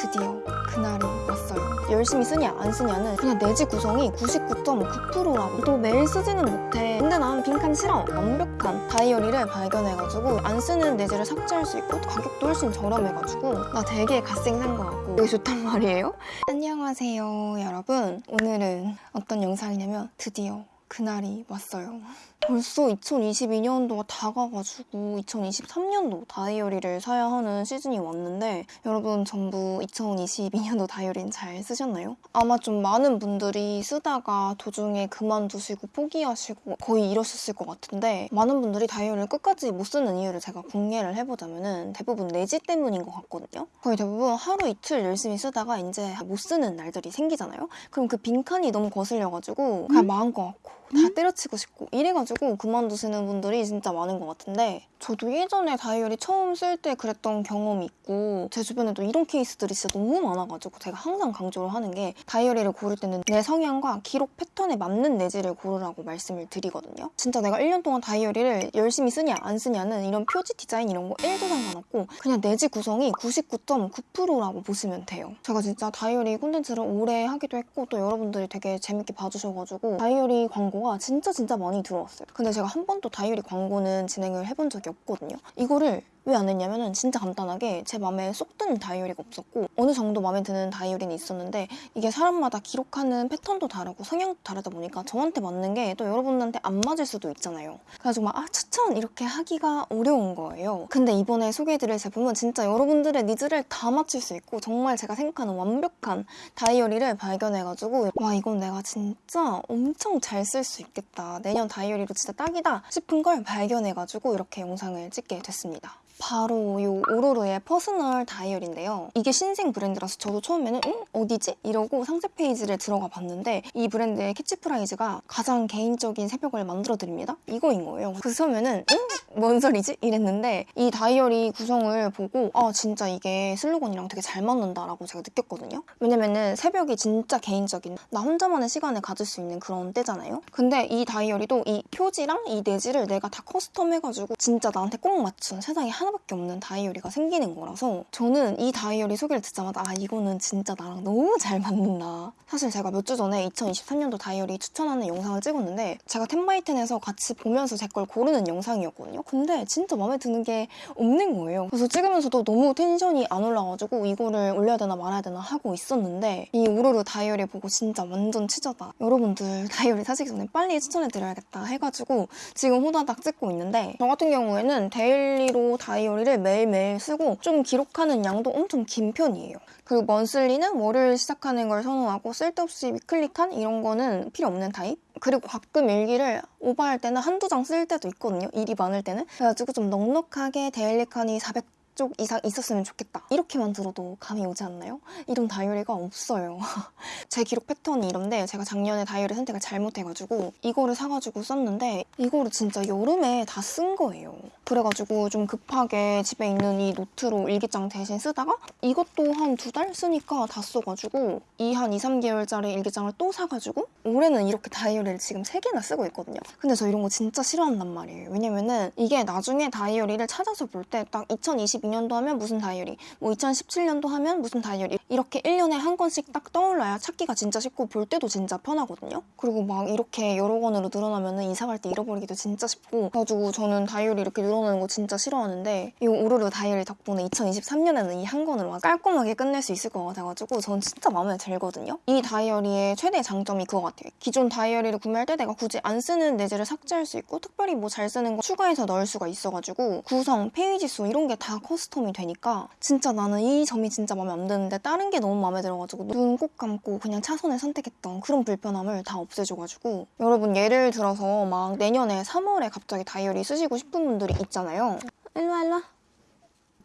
드디어 그날이 왔어요. 열심히 쓰냐 안 쓰냐는 그냥 내지 구성이 99.9%라고 또 매일 쓰지는 못해. 근데 난 빈칸 싫어. 완벽한 다이어리를 발견해가지고 안 쓰는 내지를 삭제할 수 있고 가격도 훨씬 저렴해가지고 나 되게 갓생산 것 같고 되게 좋단 말이에요. 안녕하세요 여러분. 오늘은 어떤 영상이냐면 드디어 그날이 왔어요. 벌써 2022년도가 다가가지고 2023년도 다이어리를 사야 하는 시즌이 왔는데 여러분 전부 2022년도 다이어리는 잘 쓰셨나요? 아마 좀 많은 분들이 쓰다가 도중에 그만두시고 포기하시고 거의 이러셨을 것 같은데 많은 분들이 다이어리를 끝까지 못 쓰는 이유를 제가 공개를 해보자면 대부분 내지 때문인 것 같거든요. 거의 대부분 하루 이틀 열심히 쓰다가 이제 못 쓰는 날들이 생기잖아요. 그럼 그 빈칸이 너무 거슬려가지고 그냥 마음 것 같고 다 때려치고 싶고 이래가지고 그만두시는 분들이 진짜 많은 것 같은데 저도 예전에 다이어리 처음 쓸 때 그랬던 경험이 있고 제 주변에도 이런 케이스들이 진짜 너무 많아가지고 제가 항상 강조를 하는 게 다이어리를 고를 때는 내 성향과 기록 패턴에 맞는 내지를 고르라고 말씀을 드리거든요. 진짜 내가 1년 동안 다이어리를 열심히 쓰냐 안 쓰냐는 이런 표지 디자인 이런 거 1도 상관없고 그냥 내지 구성이 99.9%라고 보시면 돼요. 제가 진짜 다이어리 콘텐츠를 오래 하기도 했고 또 여러분들이 되게 재밌게 봐주셔가지고 다이어리 광고 가 진짜 진짜 많이 들어왔어요. 근데 제가 한 번도 다이어리 광고는 진행을 해본 적이 없거든요. 이거를 왜 안 했냐면은 진짜 간단하게 제 마음에 쏙 드는 다이어리가 없었고 어느 정도 마음에 드는 다이어리는 있었는데 이게 사람마다 기록하는 패턴도 다르고 성향도 다르다 보니까 저한테 맞는 게 또 여러분한테 안 맞을 수도 있잖아요. 그래가지고 막 아 추천 이렇게 하기가 어려운 거예요. 근데 이번에 소개해드릴 제품은 진짜 여러분들의 needs를 다 맞출 수 있고 정말 제가 생각하는 완벽한 다이어리를 발견해가지고 와 이건 내가 진짜 엄청 잘 쓸 수 있겠다. 내년 다이어리로 진짜 딱이다 싶은 걸 발견해가지고 이렇게 영상을 찍게 됐습니다. 바로 이 오로로의 personal 다이어리인데요. 이게 신생 브랜드라서 저도 처음에는 응? 어디지? 이러고 상세 페이지를 들어가 봤는데 이 브랜드의 캐치프레이즈가 가장 개인적인 새벽을 만들어드립니다. 이거인 거예요. 그래서 처음에는 응? 뭔 소리지? 이랬는데 이 다이어리 구성을 보고 아 진짜 이게 슬로건이랑 되게 잘 맞는다라고 제가 느꼈거든요. 왜냐면은 새벽이 진짜 개인적인 나 혼자만의 시간을 가질 수 있는 그런 때잖아요. 근데 이 다이어리도 이 표지랑 이 내지를 내가 다 custom 해가지고 진짜 나한테 꼭 맞춘 세상에 하나 밖에 없는 다이어리가 생기는 거라서 저는 이 다이어리 소개를 듣자마자 아 이거는 진짜 나랑 너무 잘 맞는다. 사실 제가 몇 주 전에 2023년도 다이어리 추천하는 영상을 찍었는데 제가 텐바이텐에서 같이 보면서 제 걸 고르는 영상이었거든요. 근데 진짜 마음에 드는 게 없는 거예요. 그래서 찍으면서도 너무 텐션이 안 올라가지고 이거를 올려야 되나 말아야 되나 하고 있었는데 이 오로로 다이어리 보고 진짜 완전 치저다. 여러분들 다이어리 사시기 전에 빨리 추천해드려야겠다 해가지고 지금 호다닥 찍고 있는데 저 같은 경우에는 daily로 다이어리를 매일매일 쓰고 좀 기록하는 양도 엄청 긴 편이에요. 그리고 monthly는 월요일 시작하는 걸 선호하고 쓸데없이 weekly칸 이런 거는 필요 없는 타입? 그리고 가끔 일기를 오버할 때는 한두 장 쓸 때도 있거든요. 일이 많을 때는. 그래가지고 좀 넉넉하게 daily칸이 400 쪽 이상 있었으면 좋겠다. 이렇게만 들어도 감이 오지 않나요? 이런 다이어리가 없어요. 제 기록 패턴이 이런데 제가 작년에 다이어리 선택을 잘못해가지고 이거를 사가지고 썼는데 이거를 진짜 여름에 다 쓴 거예요. 그래가지고 좀 급하게 집에 있는 이 노트로 일기장 대신 쓰다가 이것도 한 두 달 쓰니까 다 써가지고 이 한 2, 3개월짜리 일기장을 또 사가지고 올해는 이렇게 다이어리를 지금 3개나 쓰고 있거든요. 근데 저 이런 거 진짜 싫어한단 말이에요. 왜냐면은 이게 나중에 다이어리를 찾아서 볼 때 딱 2022 년도 하면 무슨 다이어리, 뭐 2017년도 하면 무슨 다이어리 이렇게 1년에 한 권씩 딱 떠올라야 찾기가 진짜 쉽고 볼 때도 진짜 편하거든요. 그리고 막 이렇게 여러 권으로 늘어나면은 이사 갈 때 잃어버리기도 진짜 쉽고 그래가지고 저는 다이어리 이렇게 늘어나는 거 진짜 싫어하는데 이 오르르 다이어리 덕분에 2023년에는 이 한 권으로 깔끔하게 끝낼 수 있을 것 같아가지고 전 진짜 마음에 들거든요. 이 다이어리의 최대 장점이 그거 같아요. 기존 다이어리를 구매할 때 내가 굳이 안 쓰는 내지를 삭제할 수 있고 특별히 뭐 잘 쓰는 거 추가해서 넣을 수가 있어가지고 구성, 페이지 수 이런 게 다 custom이 되니까 진짜 나는 이 점이 진짜 마음에 안 드는데 다른 게 너무 마음에 들어가지고 눈 꼭 감고 그냥 차선을 선택했던 그런 불편함을 다 없애줘가지고 여러분 예를 들어서 막 내년에 3월에 갑자기 다이어리 쓰시고 싶은 분들이 있잖아요. 일로와 일로와.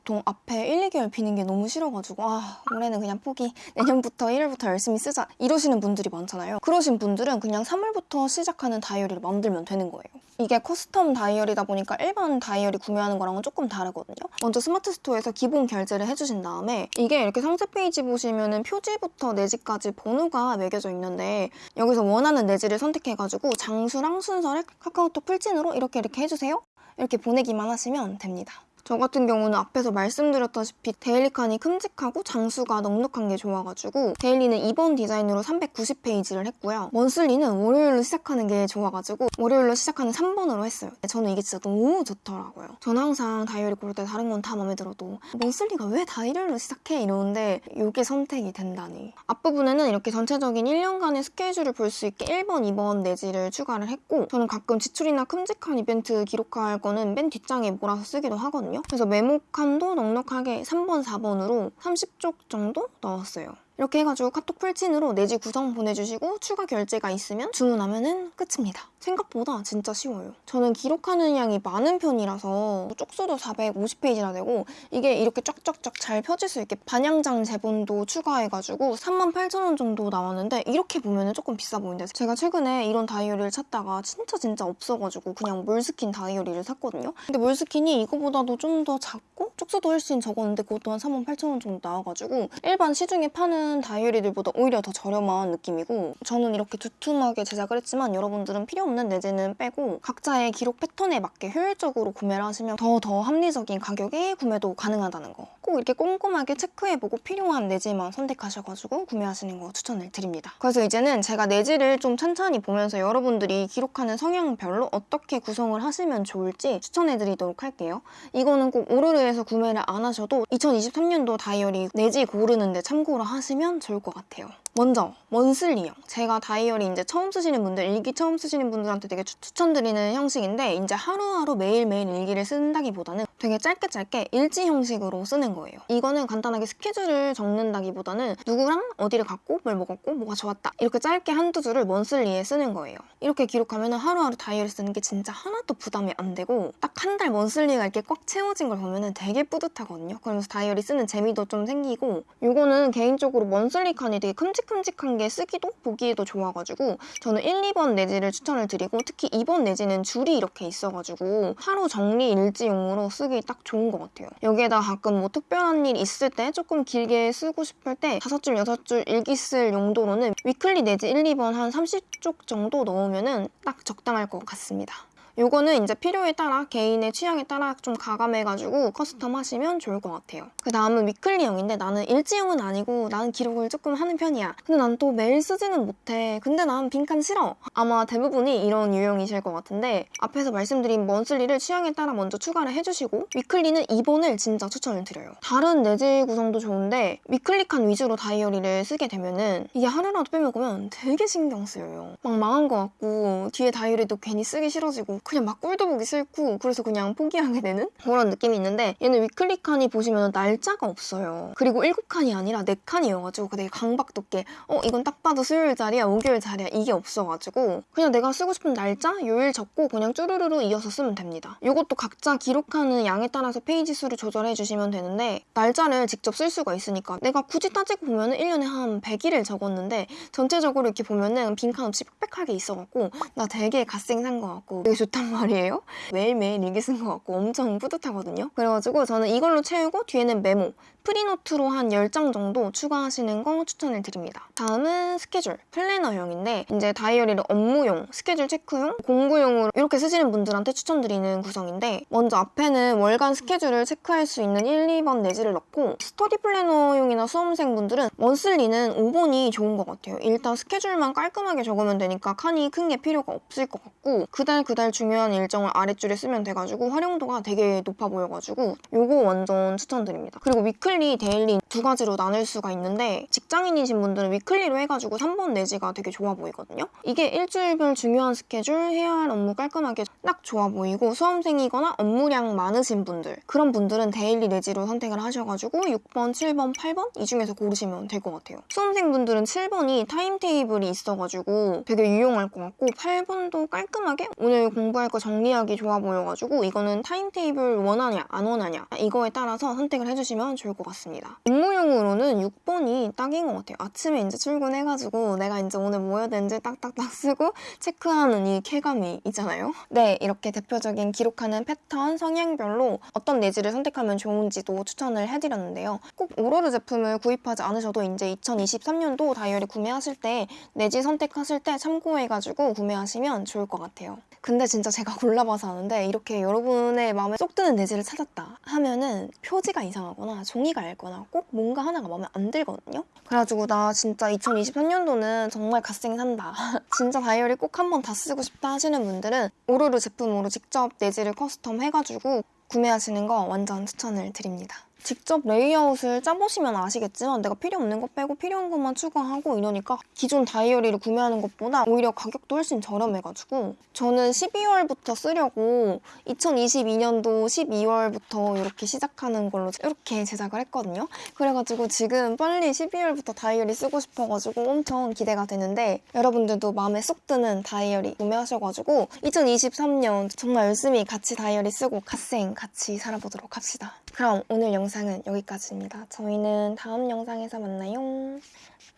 보통 앞에 1, 2개월 비는 게 너무 싫어가지고 아 올해는 그냥 포기. 내년부터 1월부터 열심히 쓰자. 이러시는 분들이 많잖아요. 그러신 분들은 그냥 3월부터 시작하는 다이어리를 만들면 되는 거예요. 이게 custom 다이어리다 보니까 일반 다이어리 구매하는 거랑은 조금 다르거든요. 먼저 스마트 스토어에서 기본 결제를 해주신 다음에 이게 이렇게 상세 페이지 보시면은 표지부터 내지까지 번호가 매겨져 있는데 여기서 원하는 내지를 선택해가지고 장수랑 순서를 카카오톡 풀친으로 이렇게 이렇게 해주세요. 이렇게 보내기만 하시면 됩니다 저 같은 경우는 앞에서 말씀드렸다시피 daily 칸이 큼직하고 장수가 넉넉한 게 좋아가지고 daily는 2번 디자인으로 390페이지를 했고요. monthly는 월요일로 시작하는 게 좋아가지고 월요일로 시작하는 3번으로 했어요. 저는 이게 진짜 너무 좋더라고요. 저는 항상 다이어리 고를 때 다른 건 다 마음에 들어도 monthly가 왜 일요일로 시작해? 이러는데 이게 선택이 된다니. 앞부분에는 이렇게 전체적인 1년간의 스케줄을 볼 수 있게 1번, 2번 내지를 추가를 했고 저는 가끔 지출이나 큼직한 이벤트 기록할 거는 맨 뒷장에 몰아서 쓰기도 하거든요. 그래서 메모칸도 넉넉하게 3번, 4번으로 30쪽 정도 넣었어요. 이렇게 해가지고 카톡 풀친으로 내지 구성 보내주시고 추가 결제가 있으면 주문하면 끝입니다. 생각보다 진짜 쉬워요. 저는 기록하는 양이 많은 편이라서 쪽수도 450페이지나 되고 이게 이렇게 쫙쫙쫙 잘 펴질 수 있게 반향장 제본도 추가해가지고 38,000원 정도 나왔는데 이렇게 보면 조금 비싸 보이는데 제가 최근에 이런 다이어리를 찾다가 진짜 진짜 없어가지고 그냥 몰스킨 다이어리를 샀거든요. 근데 몰스킨이 이거보다도 좀 더 작고 쪽수도 훨씬 적었는데 그것도 한 38,000원 정도 나와가지고 일반 시중에 파는 다이어리들보다 오히려 더 저렴한 느낌이고 저는 이렇게 두툼하게 제작을 했지만 여러분들은 필요 없는 내지는 빼고 각자의 기록 패턴에 맞게 효율적으로 구매를 하시면 더더 합리적인 가격에 구매도 가능하다는 거. 꼭 이렇게 꼼꼼하게 체크해보고 필요한 내지만 선택하셔가지고 구매하시는 거 추천을 드립니다. 그래서 이제는 제가 내지를 좀 천천히 보면서 여러분들이 기록하는 성향별로 어떻게 구성을 하시면 좋을지 추천해드리도록 할게요. 이거는 꼭 오르르에서 구매를 안 하셔도 2023년도 다이어리 내지 고르는데 참고를 하시면 좋을 것 같아요. 먼저 먼슬리 형. 제가 다이어리 이제 처음 쓰시는 분들 일기 처음 쓰시는 분들한테 되게 추, 천드리는 형식인데 이제 하루하루 매일매일 일기를 쓴다기보다는 되게 짧게 짧게 일지 형식으로 쓰는 거예요. 이거는 간단하게 스케줄을 적는다기보다는 누구랑 어디를 갔고 뭘 먹었고 뭐가 좋았다. 이렇게 짧게 한두 줄을 먼슬리에 쓰는 거예요. 이렇게 기록하면 하루하루 다이어리 쓰는 게 진짜 하나도 부담이 안 되고 딱 한 달 먼슬리가 이렇게 꽉 채워진 걸 보면 되게 뿌듯하거든요. 그러면서 다이어리 쓰는 재미도 좀 생기고 이거는 개인적으로 먼슬리 칸이 되게 큼직 큼직한 게 쓰기도 보기에도 좋아가지고 저는 1, 2번 내지를 추천을 드리고 특히 2번 내지는 줄이 이렇게 있어가지고 하루 정리 일지용으로 쓰기 딱 좋은 것 같아요. 여기에다 가끔 뭐 특별한 일 있을 때 조금 길게 쓰고 싶을 때 5줄, 6줄 일기 쓸 용도로는 weekly 내지 1, 2번 한 30쪽 정도 넣으면 딱 적당할 것 같습니다. 요거는 이제 필요에 따라 개인의 취향에 따라 좀 가감해가지고 custom 하시면 좋을 것 같아요. 그 다음은 weekly형인데 나는 일지형은 아니고 나는 기록을 조금 하는 편이야. 근데 난 또 매일 쓰지는 못해. 근데 난 빈칸 싫어. 아마 대부분이 이런 유형이실 것 같은데 앞에서 말씀드린 monthly를 취향에 따라 먼저 추가를 해주시고 weekly는 2번을 진짜 추천을 드려요. 다른 내지 구성도 좋은데 weekly 칸 위주로 다이어리를 쓰게 되면은 이게 하루라도 빼먹으면 되게 신경 쓰여요. 막 망한 것 같고 뒤에 다이어리도 괜히 쓰기 싫어지고 그냥 막 꼴도 보기 싫고 그래서 그냥 포기하게 되는 그런 느낌이 있는데 얘는 weekly 칸이 보시면 날짜가 없어요. 그리고 7칸이 아니라 4칸이어가지고 되게 강박 돋게 어 이건 딱 봐도 수요일 자리야 목요일 자리야 이게 없어가지고 그냥 내가 쓰고 싶은 날짜 요일 적고 그냥 쭈루루루 이어서 쓰면 됩니다. 이것도 각자 기록하는 양에 따라서 페이지 수를 조절해 주시면 되는데 날짜를 직접 쓸 수가 있으니까 내가 굳이 따지고 보면 1년에 한 100일을 적었는데 전체적으로 이렇게 보면 은 빈칸 없이 빽빽하게 있어갖고 나 되게 갓생 산 것 같고 되게 좋다 좋단 말이에요. 매일매일 일기 쓴 것 같고 엄청 뿌듯하거든요. 그래가지고 저는 이걸로 채우고 뒤에는 메모, free note로 한 10장 정도 추가하시는 거 추천을 드립니다. 다음은 스케줄, planner형인데 이제 다이어리를 업무용, 스케줄 체크용, 공부용으로 이렇게 쓰시는 분들한테 추천드리는 구성인데 먼저 앞에는 월간 스케줄을 체크할 수 있는 1, 2번 내지를 넣고 study planner용이나 수험생분들은 monthly는 5번이 좋은 것 같아요. 일단 스케줄만 깔끔하게 적으면 되니까 칸이 큰 게 필요가 없을 것 같고 그달 그달 중 요한 일정을 아랫줄에 쓰면 돼가지고 활용도가 되게 높아 보여가지고 요거 완전 추천드립니다. 그리고 weekly, daily 두 가지로 나눌 수가 있는데 직장인이신 분들은 weekly로 해가지고 3번 내지가 되게 좋아 보이거든요. 이게 일주일별 중요한 스케줄, 해야 할 업무 깔끔하게 딱 좋아 보이고 수험생이거나 업무량 많으신 분들 그런 분들은 daily 내지로 선택을 하셔가지고 6번, 7번, 8번 이 중에서 고르시면 될 것 같아요. 수험생분들은 7번이 timetable이 있어가지고 되게 유용할 것 같고 8번도 깔끔하게 오늘 공부할 거 정리하기 좋아 보여가지고 이거는 timetable 원하냐 안 원하냐 이거에 따라서 선택을 해주시면 좋을 것 같습니다. 업무 용으로는 6번이 시간이 딱인 것 같아요. 아침에 이제 출근해가지고 내가 이제 오늘 뭐 해야 되는지 딱딱딱 쓰고 체크하는 이 쾌감이 있잖아요. 네, 이렇게 대표적인 기록하는 패턴, 성향별로 어떤 내지를 선택하면 좋은지도 추천을 해드렸는데요. 꼭 오로르 제품을 구입하지 않으셔도 이제 2023년도 다이어리 구매하실 때 내지 선택하실 때 참고해가지고 구매하시면 좋을 것 같아요. 근데 진짜 제가 골라봐서 아는데 이렇게 여러분의 마음에 쏙 드는 내지를 찾았다 하면은 표지가 이상하거나 종이가 얇거나 꼭 뭔가 하나가 마음에 안 들거든요. 그래가지고 나 진짜 2023년도는 정말 갓생 산다. 진짜 다이어리 꼭 한번 다 쓰고 싶다 하시는 분들은 오로르 제품으로 직접 내지를 custom 해가지고 구매하시는 거 완전 추천을 드립니다. 직접 레이아웃을 짜보시면 아시겠지만 내가 필요 없는 거 빼고 필요한 것만 추가하고 이러니까 기존 다이어리를 구매하는 것보다 오히려 가격도 훨씬 저렴해가지고 저는 12월부터 쓰려고 2022년도 12월부터 이렇게 시작하는 걸로 이렇게 제작을 했거든요. 그래가지고 지금 빨리 12월부터 다이어리 쓰고 싶어가지고 엄청 기대가 되는데 여러분들도 마음에 쏙 드는 다이어리 구매하셔가지고 2023년 정말 열심히 같이 다이어리 쓰고 갓생 같이 살아보도록 합시다. 그럼 오늘 영상은 여기까지입니다. 저희는 다음 영상에서 만나요.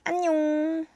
안녕!